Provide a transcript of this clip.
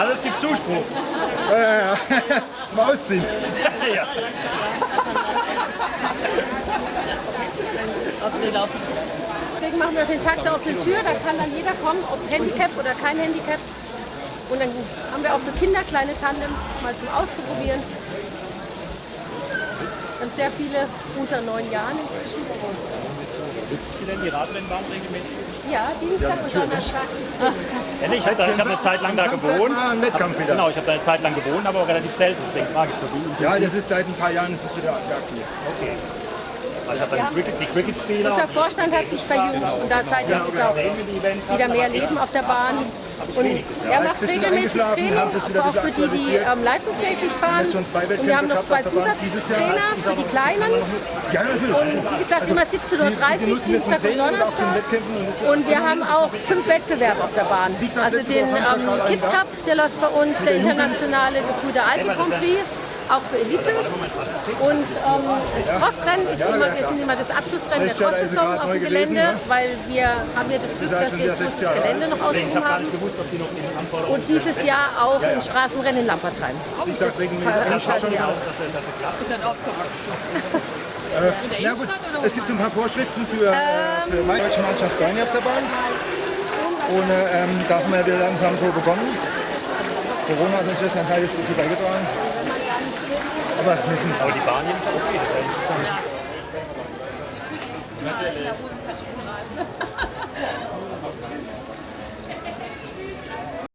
Also es gibt Zuspruch. Äh, zum Ausziehen. ja. Deswegen machen wir den Tag der offenen Tür, da kann dann jeder kommen, ob Handicap oder kein Handicap. Und dann haben wir auch für Kinder kleine Tandems mal zum Auszuprobieren. Wir haben sehr viele unter neun Jahren inzwischen. Nutzen Sie denn die Radrennbahn regelmäßig? Ja, Dienstag und Donnerstag. Ja, nee, ich habe eine Zeit lang da gewohnt. war ein Wettkampf wieder. Genau, ich habe da eine Zeit lang gewohnt, aber relativ selten. Deswegen frage ich so wie. Ja, das ist seit ein paar Jahren ist es wieder sehr aktiv. Okay. Ich Cricket-Spieler. Unser Vorstand hat sich verjüngt und da seitdem ist auch wieder mehr Leben auf der Bahn. Und er macht regelmäßig Training, auch für die, die ähm, leistungsfähig fahren. Und wir haben noch zwei Zusatztrainer für die Kleinen. Ja, natürlich. Wie gesagt, immer 17.30 Die, die Uhr, Dienstag und und Donnerstag. Und Und wir haben auch fünf Wettbewerbe auf der Bahn. Also den ähm, Kids Cup, der läuft bei uns, der internationale Gebrüder Alte Grand Prix, auch für Elite. Und ähm, das Crossrennen ist immer, wir sind immer das Abschlussrennen der 60 Jahre ist sie Cross-Saison auf dem Gelände, ne? weil wir haben ja das Glück, dass wir jetzt 60 das Jahre Gelände noch Ich habe gar haben. Und dieses Jahr auch ein Straßenrennen in Lampertheim. Wie gesagt, regelmäßig wir auch. Ja gut, es gibt so ein paar Vorschriften für, äh, für die Deutsche Mannschaft Beine auf der Bahn. Und äh, ähm, da haben wir wieder langsam so begonnen. Corona hat natürlich ein Teil dazu beigetragen. Aber wir sind Aber die Bahn jedenfalls okay. Das ist interessant.